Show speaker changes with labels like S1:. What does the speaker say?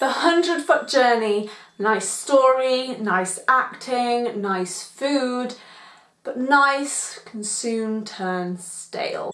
S1: The Hundred Foot Journey, nice story, nice acting, nice food, but nice can soon turn stale.